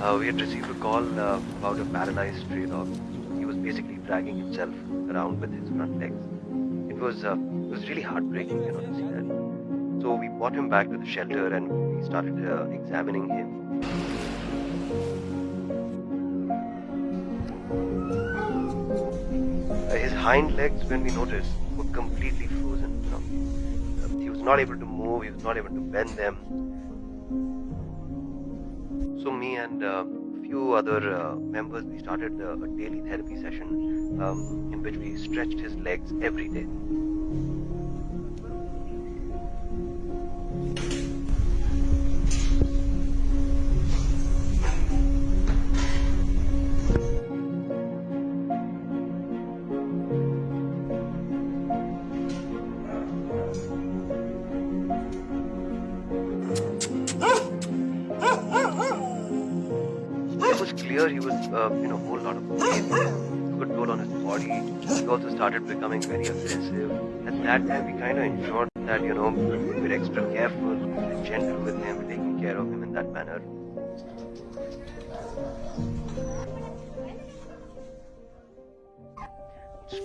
Uh, we had received a call uh, about a paralyzed stray dog. He was basically dragging himself around with his front legs. It was uh, it was really heartbreaking, you know, to see that. So we brought him back to the shelter and we started uh, examining him. Uh, his hind legs, when we noticed, were completely frozen. You know, Uh, he was not able to move. He was not able to bend them. So me and uh, a few other uh, members, we started uh, a daily therapy session um, in which we stretched his legs every day. Was clear he was uh, in a whole lot of pain. A toll on his body. He also started becoming very aggressive. At that time, we kind of ensured that you know we were extra careful, and gentle with him, taking care of him in that manner.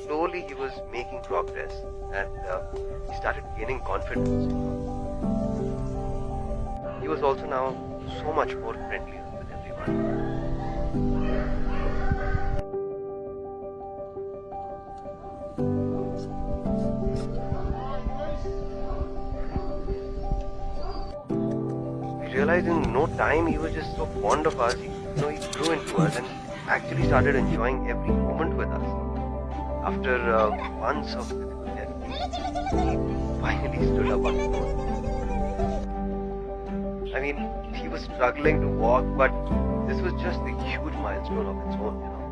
Slowly, he was making progress, and uh, he started gaining confidence. He was also now so much more friendly with everyone. Realized in no time he was just so fond of us. He, you know, he grew into us and actually started enjoying every moment with us. After uh, months of he finally stood up on his own. I mean, he was struggling to walk, but this was just a huge milestone of its own, you know.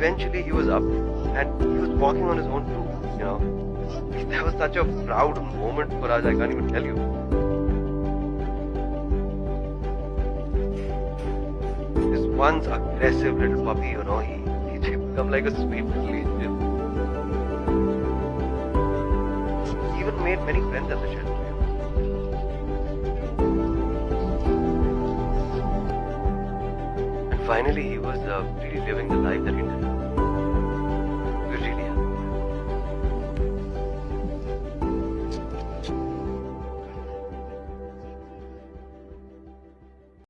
Eventually, he was up and he was walking on his own too, you know. That was such a proud moment for us, I can't even tell you. This once aggressive little puppy, you know, he, he become like a sweet little angel. He even made many friends at the shelter. And finally, he was uh, really living the life that he did.